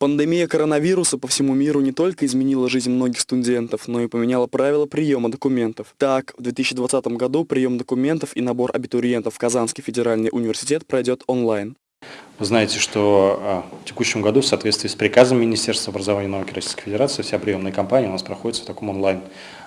Пандемия коронавируса по всему миру не только изменила жизнь многих студентов, но и поменяла правила приема документов. Так, в 2020 году прием документов и набор абитуриентов в Казанский федеральный университет пройдет онлайн. Вы знаете, что а, в текущем году в соответствии с приказом Министерства образования и науки Российской Федерации вся приемная кампания у нас проходит в таком онлайн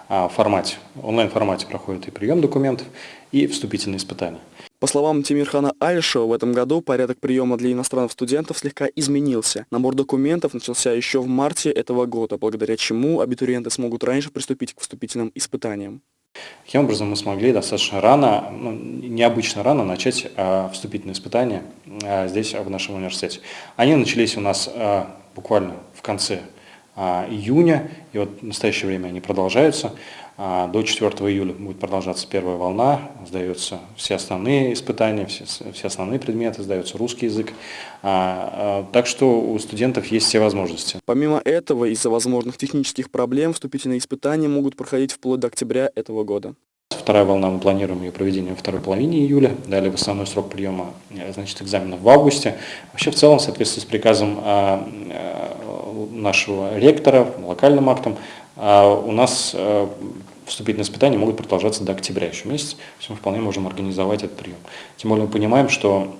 а, формате. В онлайн формате проходит и прием документов, и вступительные испытания. По словам Тимирхана Альшева, в этом году порядок приема для иностранных студентов слегка изменился. Набор документов начался еще в марте этого года, благодаря чему абитуриенты смогут раньше приступить к вступительным испытаниям. Таким образом, мы смогли достаточно рано, ну, необычно рано начать а, вступительные испытания а, здесь, в нашем университете. Они начались у нас а, буквально в конце июня, и вот в настоящее время они продолжаются. А, до 4 июля будет продолжаться первая волна, сдаются все основные испытания, все, все основные предметы, сдается русский язык. А, так что у студентов есть все возможности. Помимо этого, из-за возможных технических проблем вступительные испытания могут проходить вплоть до октября этого года. Вторая волна, мы планируем ее проведение во второй половине июля, далее в основной срок приема значит, экзаменов в августе. Вообще в целом, в соответствии с приказом нашего ректора, локальным актом, а у нас э, вступительные испытания могут продолжаться до октября еще месяц, есть мы вполне можем организовать этот прием. Тем более мы понимаем, что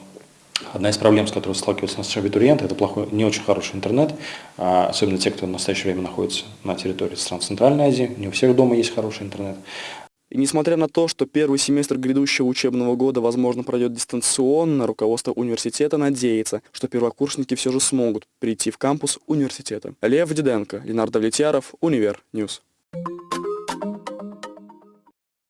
Одна из проблем, с которой сталкиваются наши абитуриенты, это плохой, не очень хороший интернет, а особенно те, кто в настоящее время находится на территории стран Центральной Азии. Не у всех дома есть хороший интернет. И несмотря на то, что первый семестр грядущего учебного года, возможно, пройдет дистанционно, руководство университета надеется, что первокурсники все же смогут прийти в кампус университета. Лев Диденко, Ленардо Влетьяров, Univer News.